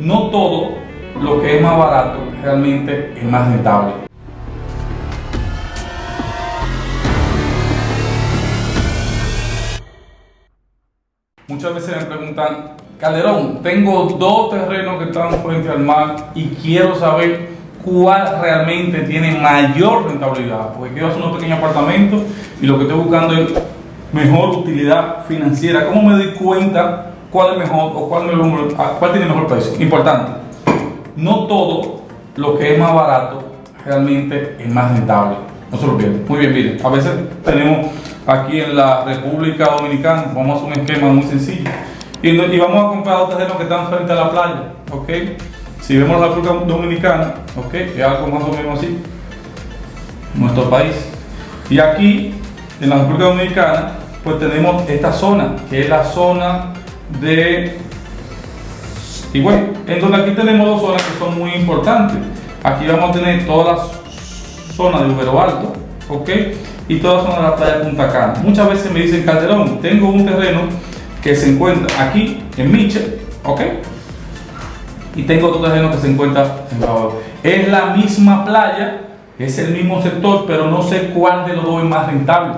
no todo lo que es más barato realmente es más rentable. Muchas veces me preguntan, Calderón, tengo dos terrenos que están frente al mar y quiero saber cuál realmente tiene mayor rentabilidad. Porque quiero hacer un pequeño apartamento y lo que estoy buscando es mejor utilidad financiera. ¿Cómo me doy cuenta cuál es mejor o cuál, cuál tiene mejor precio? Importante, no todo lo que es más barato realmente es más rentable. No se. Muy bien, miren, a veces tenemos aquí en la República Dominicana, vamos a hacer un esquema muy sencillo. Y, y vamos a comprar dos terrenos que están frente a la playa, ¿ok? Si vemos la República Dominicana, ok, es algo más o menos así, nuestro país. Y aquí, en la República Dominicana, pues tenemos esta zona, que es la zona de Igual, en donde aquí tenemos dos zonas que son muy importantes. Aquí vamos a tener toda la zona de Ubero Alto, ok, y toda la zona de la playa Punta Cana. Muchas veces me dicen, Calderón, tengo un terreno que se encuentra aquí en Miche, ok, y tengo otro terreno que se encuentra en Bávaro. Es la misma playa, es el mismo sector, pero no sé cuál de los dos es más rentable.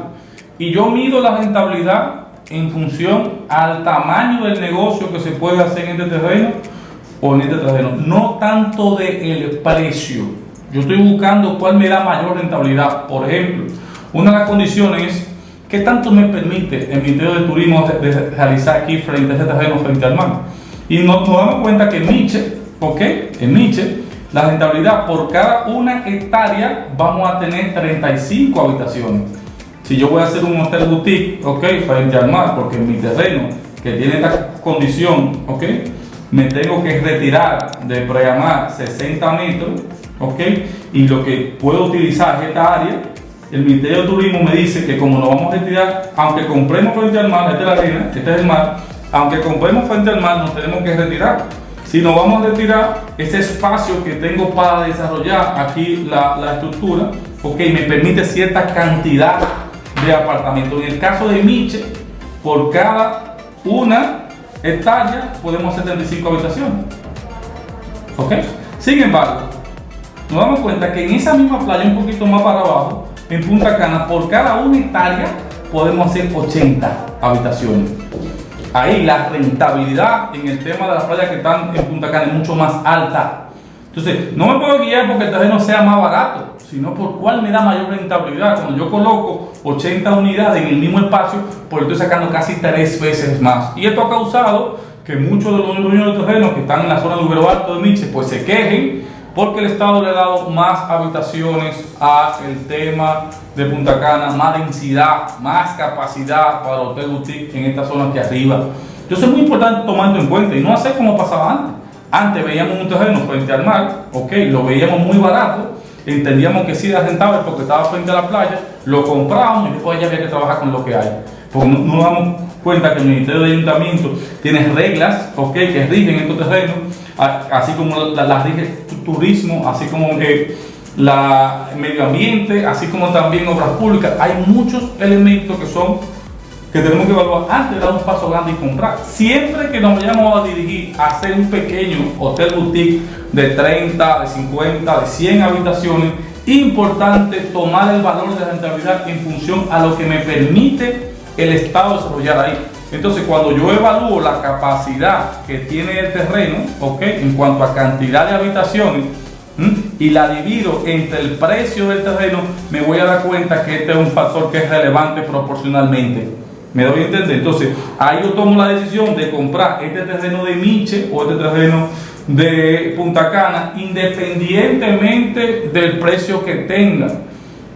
Y yo mido la rentabilidad en función al tamaño del negocio que se puede hacer en este terreno o en este terreno, no tanto del precio. Yo estoy buscando cuál me da mayor rentabilidad. Por ejemplo, una de las condiciones es qué tanto me permite el Ministerio de Turismo de, realizar aquí frente a este terreno, frente al mar. Y nos, damos cuenta que en Miche, ¿ok? En Miche, la rentabilidad por cada una hectárea vamos a tener 35 habitaciones. Si yo voy a hacer un hotel boutique, ¿ok? Frente al mar, porque mi terreno, que tiene esta condición, ¿ok? Me tengo que retirar de preamar 60 metros, ¿ok? Y lo que puedo utilizar es esta área. El Ministerio de Turismo me dice que como nos vamos a retirar, aunque compremos frente al mar, esta es la arena, este es el mar, aunque compremos frente al mar, nos tenemos que retirar. Si nos vamos a retirar, ese espacio que tengo para desarrollar aquí la, la estructura, ok, me permite cierta cantidad de apartamentos. En el caso de Miche, por cada una hectárea podemos hacer 35 habitaciones. ¿Ok? Sin embargo, nos damos cuenta que en esa misma playa, un poquito más para abajo, en Punta Cana, por cada una hectárea podemos hacer 80 habitaciones. Ahí la rentabilidad en el tema de las playas que están en Punta Cana es mucho más alta. Entonces, no me puedo guiar porque el terreno sea más barato, sino por cuál me da mayor rentabilidad. Cuando yo coloco 80 unidades en el mismo espacio, pues estoy sacando casi tres veces más. Y esto ha causado que muchos de los dueños de terrenos que están en la zona de Ubero Alto de Miche, pues se quejen porque el Estado le ha dado más habitaciones al tema de Punta Cana, más densidad, más capacidad para hotel boutique en esta zona que arriba. Entonces es muy importante tomarlo en cuenta y no hacer como pasaba antes. Antes veíamos un terreno frente al mar, ok, lo veíamos muy barato, entendíamos que sí era rentable porque estaba frente a la playa, lo comprábamos y después ya había que trabajar con lo que hay. Porque no, nos damos cuenta que el Ministerio de Ayuntamiento tiene reglas ok, que rigen estos terrenos, así como las la rige turismo, así como eh, la medio ambiente, así como también obras públicas. Hay muchos elementos que son que tenemos que evaluar antes de dar un paso grande y comprar. Siempre que nos vayamos a dirigir a hacer un pequeño hotel boutique de 30, de 50, de 100 habitaciones, importante tomar el valor de rentabilidad en función a lo que me permite el Estado desarrollar ahí. Entonces, cuando yo evalúo la capacidad que tiene el terreno, ¿ok? En cuanto a cantidad de habitaciones, y la divido entre el precio del terreno, me voy a dar cuenta que este es un factor que es relevante proporcionalmente. ¿Me doy a entender? Entonces, ahí yo tomo la decisión de comprar este terreno de Miche o este terreno de Punta Cana, independientemente del precio que tenga.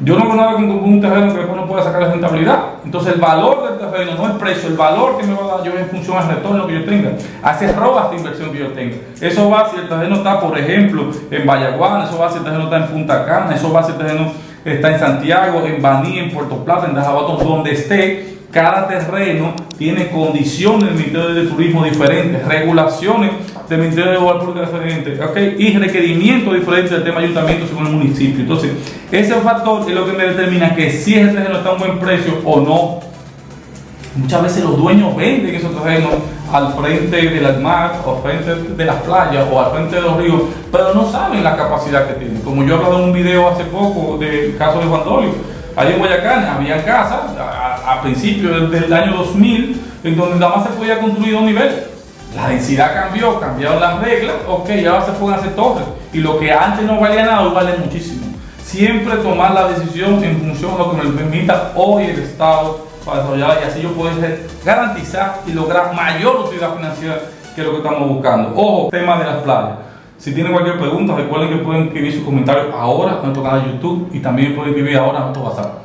Yo no nada con un terreno que después no pueda sacar la rentabilidad. Entonces el valor del terreno no el precio, el valor que me va a dar yo en función al retorno que yo tenga. Hace roba esta inversión que yo tenga. Eso va si el terreno está, por ejemplo, en Vallaguana, eso va si el terreno está en Punta Cana, eso va si el terreno está en Santiago, en Baní, en Puerto Plata, en Dajabato, donde esté cada terreno tiene condiciones del Ministerio de Turismo diferentes, regulaciones del Ministerio de Obras diferentes, ¿okay? y requerimientos diferentes del tema ayuntamiento según el municipio. Entonces, ese factor es lo que me determina que si ese terreno está a un buen precio o no. Muchas veces los dueños venden esos terrenos al frente del mar o al frente de las playas o al frente de los ríos, pero no saben la capacidad que tienen. Como yo he hablado en un video hace poco del caso de Juan Dolio, ahí en Guayacán había casas a, principios del, año 2000 en donde nada más se podía construir dos niveles. La densidad cambió, cambiaron las reglas, ok, ahora se pueden hacer torres. Y lo que antes no valía nada, hoy vale muchísimo. Siempre tomar la decisión en función de lo que me permita hoy el Estado para desarrollar y así yo poder garantizar y lograr mayor utilidad financiera que lo que estamos buscando. Ojo, tema de las playas. Si tienen cualquier pregunta, recuerden que pueden escribir sus comentarios ahora en nuestro canal de YouTube y también pueden escribir ahora en nuestro WhatsApp.